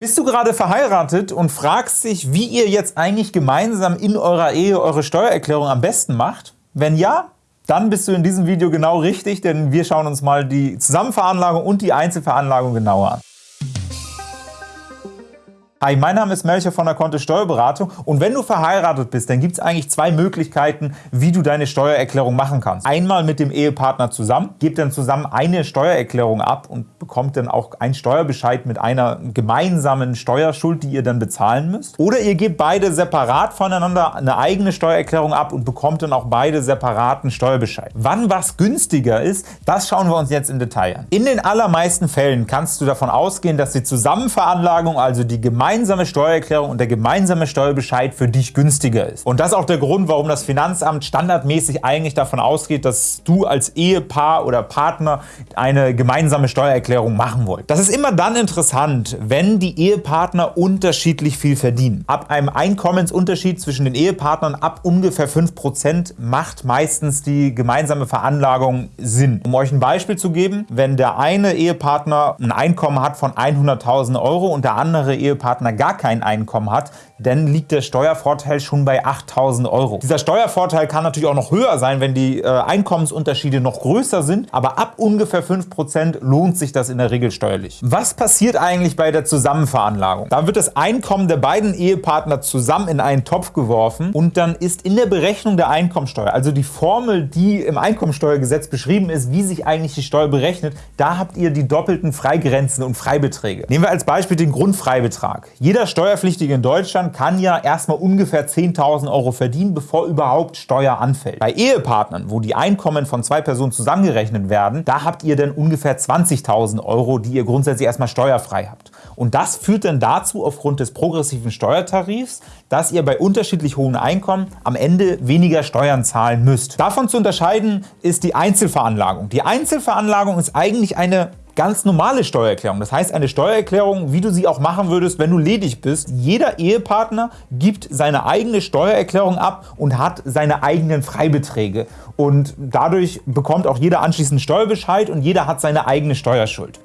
Bist du gerade verheiratet und fragst dich, wie ihr jetzt eigentlich gemeinsam in eurer Ehe eure Steuererklärung am besten macht? Wenn ja, dann bist du in diesem Video genau richtig, denn wir schauen uns mal die Zusammenveranlagung und die Einzelveranlagung genauer an. Hi, mein Name ist Melcher von der Kontist Steuerberatung und wenn du verheiratet bist, dann gibt es eigentlich zwei Möglichkeiten, wie du deine Steuererklärung machen kannst. Einmal mit dem Ehepartner zusammen, gebt dann zusammen eine Steuererklärung ab und bekommt dann auch einen Steuerbescheid mit einer gemeinsamen Steuerschuld, die ihr dann bezahlen müsst. Oder ihr gebt beide separat voneinander eine eigene Steuererklärung ab und bekommt dann auch beide separaten Steuerbescheid. Wann was günstiger ist, das schauen wir uns jetzt im Detail an. In den allermeisten Fällen kannst du davon ausgehen, dass die Zusammenveranlagung, also die gemeinsame gemeinsame Steuererklärung und der gemeinsame Steuerbescheid für dich günstiger ist. Und das ist auch der Grund, warum das Finanzamt standardmäßig eigentlich davon ausgeht, dass du als Ehepaar oder Partner eine gemeinsame Steuererklärung machen wollt. Das ist immer dann interessant, wenn die Ehepartner unterschiedlich viel verdienen. Ab einem Einkommensunterschied zwischen den Ehepartnern ab ungefähr 5% macht meistens die gemeinsame Veranlagung Sinn. Um euch ein Beispiel zu geben, wenn der eine Ehepartner ein Einkommen hat von 100.000 Euro und der andere Ehepartner Partner gar kein Einkommen hat, dann liegt der Steuervorteil schon bei 8.000 Euro. Dieser Steuervorteil kann natürlich auch noch höher sein, wenn die äh, Einkommensunterschiede noch größer sind, aber ab ungefähr 5% lohnt sich das in der Regel steuerlich. Was passiert eigentlich bei der Zusammenveranlagung? Da wird das Einkommen der beiden Ehepartner zusammen in einen Topf geworfen und dann ist in der Berechnung der Einkommensteuer, also die Formel, die im Einkommensteuergesetz beschrieben ist, wie sich eigentlich die Steuer berechnet, da habt ihr die doppelten Freigrenzen und Freibeträge. Nehmen wir als Beispiel den Grundfreibetrag. Jeder Steuerpflichtige in Deutschland kann ja erstmal ungefähr 10.000 Euro verdienen, bevor überhaupt Steuer anfällt. Bei Ehepartnern, wo die Einkommen von zwei Personen zusammengerechnet werden, da habt ihr dann ungefähr 20.000 Euro, die ihr grundsätzlich erstmal steuerfrei habt. Und das führt dann dazu, aufgrund des progressiven Steuertarifs, dass ihr bei unterschiedlich hohen Einkommen am Ende weniger Steuern zahlen müsst. Davon zu unterscheiden ist die Einzelveranlagung. Die Einzelveranlagung ist eigentlich eine ganz normale Steuererklärung. Das heißt eine Steuererklärung, wie du sie auch machen würdest, wenn du ledig bist. Jeder Ehepartner gibt seine eigene Steuererklärung ab und hat seine eigenen Freibeträge. Und dadurch bekommt auch jeder anschließend Steuerbescheid und jeder hat seine eigene Steuerschuld.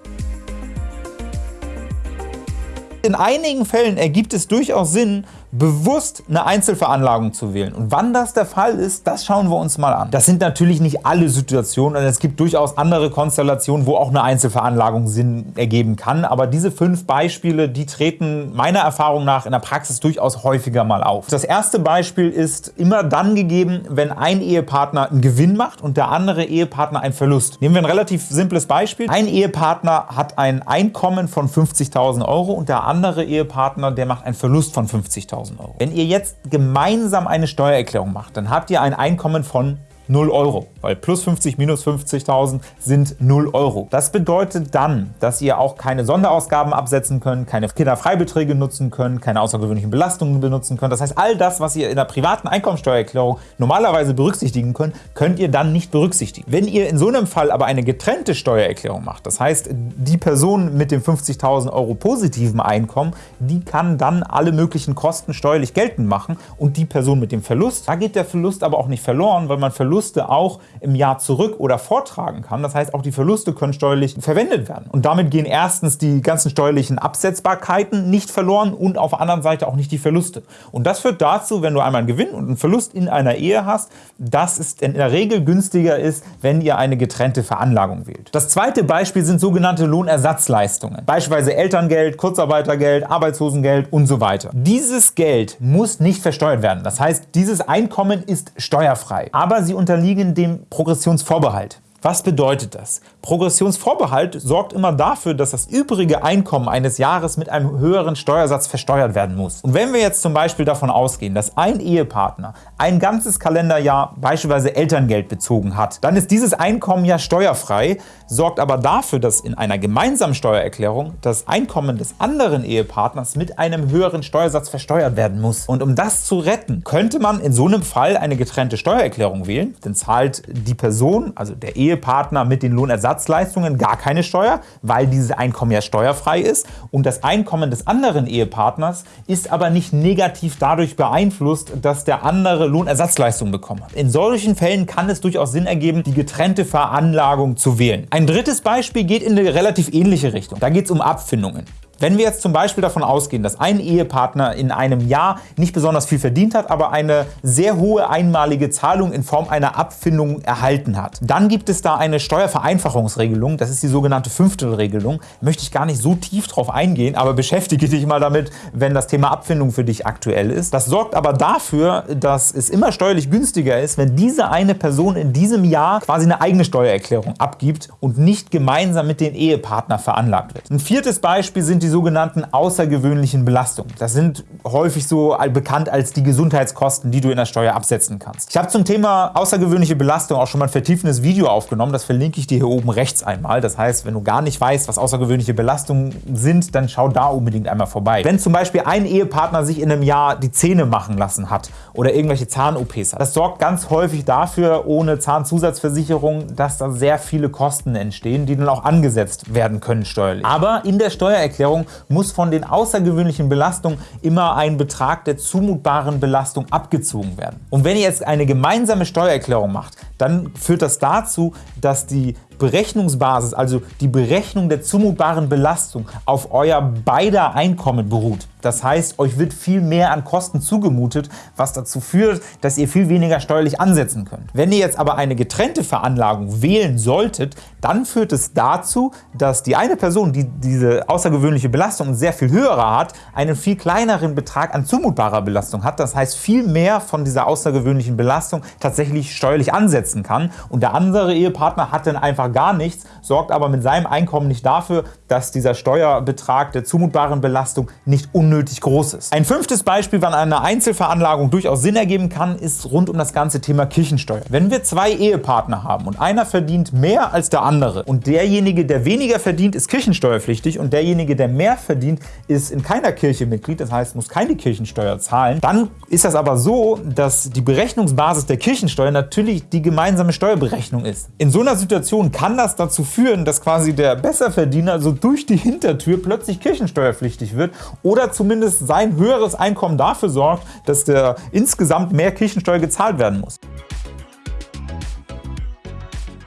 In einigen Fällen ergibt es durchaus Sinn, bewusst eine Einzelveranlagung zu wählen. Und wann das der Fall ist, das schauen wir uns mal an. Das sind natürlich nicht alle Situationen und es gibt durchaus andere Konstellationen, wo auch eine Einzelveranlagung Sinn ergeben kann. Aber diese fünf Beispiele, die treten meiner Erfahrung nach in der Praxis durchaus häufiger mal auf. Das erste Beispiel ist immer dann gegeben, wenn ein Ehepartner einen Gewinn macht und der andere Ehepartner einen Verlust. Nehmen wir ein relativ simples Beispiel. Ein Ehepartner hat ein Einkommen von 50.000 Euro und der andere Ehepartner, der macht einen Verlust von 50.000 Euro. Wenn ihr jetzt gemeinsam eine Steuererklärung macht, dann habt ihr ein Einkommen von 0 Euro, weil plus 50 minus 50.000 sind 0 Euro. Das bedeutet dann, dass ihr auch keine Sonderausgaben absetzen könnt, keine Kinderfreibeträge nutzen könnt, keine außergewöhnlichen Belastungen benutzen könnt. Das heißt, all das, was ihr in der privaten Einkommensteuererklärung normalerweise berücksichtigen könnt, könnt ihr dann nicht berücksichtigen. Wenn ihr in so einem Fall aber eine getrennte Steuererklärung macht, das heißt, die Person mit dem 50.000 Euro positiven Einkommen, die kann dann alle möglichen Kosten steuerlich geltend machen und die Person mit dem Verlust, da geht der Verlust aber auch nicht verloren, weil man Verlust Verluste auch im Jahr zurück oder vortragen kann. Das heißt, auch die Verluste können steuerlich verwendet werden. Und damit gehen erstens die ganzen steuerlichen Absetzbarkeiten nicht verloren und auf der anderen Seite auch nicht die Verluste. Und das führt dazu, wenn du einmal einen Gewinn und einen Verlust in einer Ehe hast, dass es in der Regel günstiger ist, wenn ihr eine getrennte Veranlagung wählt. Das zweite Beispiel sind sogenannte Lohnersatzleistungen, beispielsweise Elterngeld, Kurzarbeitergeld, Arbeitslosengeld und so weiter. Dieses Geld muss nicht versteuert werden. Das heißt, dieses Einkommen ist steuerfrei, aber sie unterliegen dem Progressionsvorbehalt. Was bedeutet das? Progressionsvorbehalt sorgt immer dafür, dass das übrige Einkommen eines Jahres mit einem höheren Steuersatz versteuert werden muss. Und wenn wir jetzt zum Beispiel davon ausgehen, dass ein Ehepartner ein ganzes Kalenderjahr beispielsweise Elterngeld bezogen hat, dann ist dieses Einkommen ja steuerfrei, sorgt aber dafür, dass in einer gemeinsamen Steuererklärung das Einkommen des anderen Ehepartners mit einem höheren Steuersatz versteuert werden muss. Und um das zu retten, könnte man in so einem Fall eine getrennte Steuererklärung wählen, dann zahlt die Person, also der Ehepartner, Ehepartner mit den Lohnersatzleistungen gar keine Steuer, weil dieses Einkommen ja steuerfrei ist und das Einkommen des anderen Ehepartners ist aber nicht negativ dadurch beeinflusst, dass der andere Lohnersatzleistungen bekommen hat. In solchen Fällen kann es durchaus Sinn ergeben, die getrennte Veranlagung zu wählen. Ein drittes Beispiel geht in eine relativ ähnliche Richtung. Da geht es um Abfindungen. Wenn wir jetzt zum Beispiel davon ausgehen, dass ein Ehepartner in einem Jahr nicht besonders viel verdient hat, aber eine sehr hohe einmalige Zahlung in Form einer Abfindung erhalten hat, dann gibt es da eine Steuervereinfachungsregelung, das ist die sogenannte Fünftelregelung. Möchte ich gar nicht so tief drauf eingehen, aber beschäftige dich mal damit, wenn das Thema Abfindung für dich aktuell ist. Das sorgt aber dafür, dass es immer steuerlich günstiger ist, wenn diese eine Person in diesem Jahr quasi eine eigene Steuererklärung abgibt und nicht gemeinsam mit den Ehepartner veranlagt wird. Ein viertes Beispiel sind die sogenannten außergewöhnlichen Belastungen. Das sind häufig so bekannt als die Gesundheitskosten, die du in der Steuer absetzen kannst. Ich habe zum Thema außergewöhnliche Belastung auch schon mal ein vertiefendes Video aufgenommen. Das verlinke ich dir hier oben rechts einmal. Das heißt, wenn du gar nicht weißt, was außergewöhnliche Belastungen sind, dann schau da unbedingt einmal vorbei. Wenn zum Beispiel ein Ehepartner sich in einem Jahr die Zähne machen lassen hat oder irgendwelche Zahn-OPs hat, das sorgt ganz häufig dafür, ohne Zahnzusatzversicherung, dass da sehr viele Kosten entstehen, die dann auch angesetzt werden können steuerlich. Aber in der Steuererklärung Steuererklärung muss von den außergewöhnlichen Belastungen immer ein Betrag der zumutbaren Belastung abgezogen werden. Und wenn ihr jetzt eine gemeinsame Steuererklärung macht, dann führt das dazu, dass die Berechnungsbasis, also die Berechnung der zumutbaren Belastung, auf euer beider Einkommen beruht. Das heißt, euch wird viel mehr an Kosten zugemutet, was dazu führt, dass ihr viel weniger steuerlich ansetzen könnt. Wenn ihr jetzt aber eine getrennte Veranlagung wählen solltet, dann führt es dazu, dass die eine Person, die diese außergewöhnliche Belastung sehr viel höherer hat, einen viel kleineren Betrag an zumutbarer Belastung hat. Das heißt, viel mehr von dieser außergewöhnlichen Belastung tatsächlich steuerlich ansetzen kann. Und der andere Ehepartner hat dann einfach gar nichts, sorgt aber mit seinem Einkommen nicht dafür, dass dieser Steuerbetrag der zumutbaren Belastung nicht unnötig groß ist. Ein fünftes Beispiel, wann eine Einzelveranlagung durchaus Sinn ergeben kann, ist rund um das ganze Thema Kirchensteuer. Wenn wir zwei Ehepartner haben und einer verdient mehr als der andere und derjenige, der weniger verdient, ist kirchensteuerpflichtig und derjenige, der mehr verdient, ist in keiner Kirche Mitglied, das heißt, muss keine Kirchensteuer zahlen, dann ist das aber so, dass die Berechnungsbasis der Kirchensteuer natürlich die gemeinsame Steuerberechnung ist. In so einer Situation kann das dazu führen, dass quasi der Besserverdiener so durch die Hintertür plötzlich kirchensteuerpflichtig wird oder zumindest sein höheres Einkommen dafür sorgt, dass der insgesamt mehr Kirchensteuer gezahlt werden muss.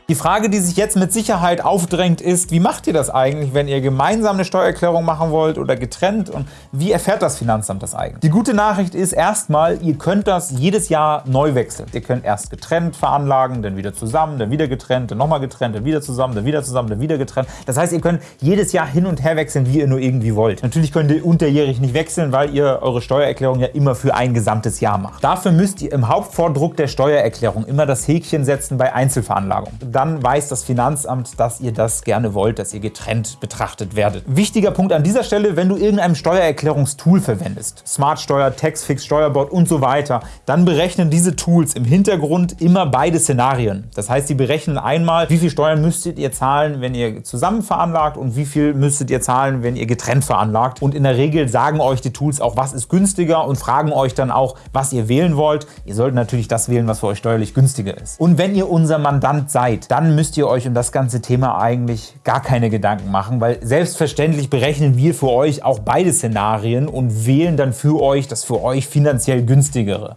Die Frage, die sich jetzt mit Sicherheit aufdrängt, ist, wie macht ihr das eigentlich, wenn ihr gemeinsam eine Steuererklärung machen wollt oder getrennt und wie erfährt das Finanzamt das eigentlich? Die gute Nachricht ist erstmal, ihr könnt das jedes Jahr neu wechseln. Ihr könnt erst getrennt veranlagen, dann wieder zusammen, dann wieder getrennt, dann nochmal getrennt, dann wieder zusammen, dann wieder zusammen, dann wieder getrennt. Das heißt, ihr könnt jedes Jahr hin und her wechseln, wie ihr nur irgendwie wollt. Natürlich könnt ihr unterjährig nicht wechseln, weil ihr eure Steuererklärung ja immer für ein gesamtes Jahr macht. Dafür müsst ihr im Hauptvordruck der Steuererklärung immer das Häkchen setzen bei Einzelveranlagung dann weiß das Finanzamt, dass ihr das gerne wollt, dass ihr getrennt betrachtet werdet. Wichtiger Punkt an dieser Stelle, wenn du irgendein Steuererklärungstool verwendest, Smartsteuer, Taxfix, Steuerbord und so weiter, dann berechnen diese Tools im Hintergrund immer beide Szenarien. Das heißt, sie berechnen einmal, wie viel Steuern müsstet ihr zahlen, wenn ihr zusammen veranlagt und wie viel müsstet ihr zahlen, wenn ihr getrennt veranlagt. Und in der Regel sagen euch die Tools auch, was ist günstiger und fragen euch dann auch, was ihr wählen wollt. Ihr solltet natürlich das wählen, was für euch steuerlich günstiger ist. Und wenn ihr unser Mandant seid, dann müsst ihr euch um das ganze Thema eigentlich gar keine Gedanken machen, weil selbstverständlich berechnen wir für euch auch beide Szenarien und wählen dann für euch das für euch finanziell günstigere.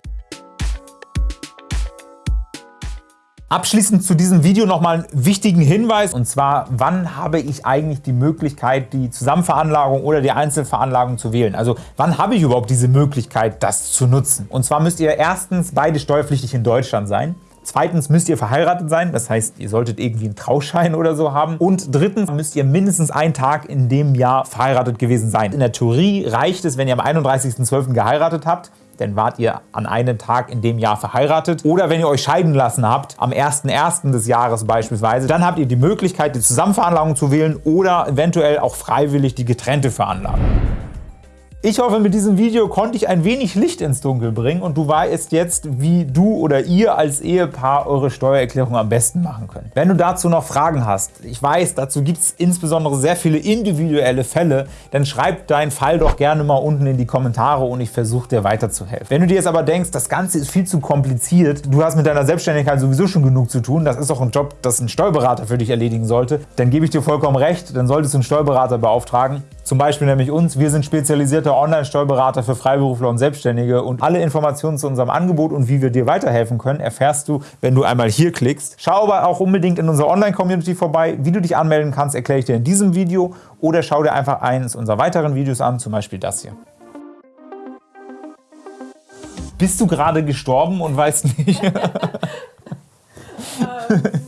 Abschließend zu diesem Video nochmal einen wichtigen Hinweis und zwar, wann habe ich eigentlich die Möglichkeit, die Zusammenveranlagung oder die Einzelveranlagung zu wählen? Also wann habe ich überhaupt diese Möglichkeit, das zu nutzen? Und zwar müsst ihr erstens beide steuerpflichtig in Deutschland sein. Zweitens müsst ihr verheiratet sein, das heißt, ihr solltet irgendwie einen Trauschein oder so haben. Und drittens müsst ihr mindestens einen Tag in dem Jahr verheiratet gewesen sein. In der Theorie reicht es, wenn ihr am 31.12. geheiratet habt, dann wart ihr an einem Tag in dem Jahr verheiratet. Oder wenn ihr euch scheiden lassen habt, am 1.1. des Jahres beispielsweise, dann habt ihr die Möglichkeit, die Zusammenveranlagung zu wählen oder eventuell auch freiwillig die getrennte Veranlagung. Ich hoffe, mit diesem Video konnte ich ein wenig Licht ins Dunkel bringen und du weißt jetzt, wie du oder ihr als Ehepaar eure Steuererklärung am besten machen könnt. Wenn du dazu noch Fragen hast, ich weiß, dazu gibt es insbesondere sehr viele individuelle Fälle, dann schreib deinen Fall doch gerne mal unten in die Kommentare und ich versuche dir weiterzuhelfen. Wenn du dir jetzt aber denkst, das Ganze ist viel zu kompliziert, du hast mit deiner Selbstständigkeit sowieso schon genug zu tun, das ist auch ein Job, das ein Steuerberater für dich erledigen sollte, dann gebe ich dir vollkommen recht, dann solltest du einen Steuerberater beauftragen. Zum Beispiel nämlich uns. Wir sind spezialisierte Online-Steuerberater für Freiberufler und Selbstständige und alle Informationen zu unserem Angebot und wie wir dir weiterhelfen können, erfährst du, wenn du einmal hier klickst. Schau aber auch unbedingt in unserer Online-Community vorbei. Wie du dich anmelden kannst, erkläre ich dir in diesem Video oder schau dir einfach eines unserer weiteren Videos an, zum Beispiel das hier. Bist du gerade gestorben und weißt nicht?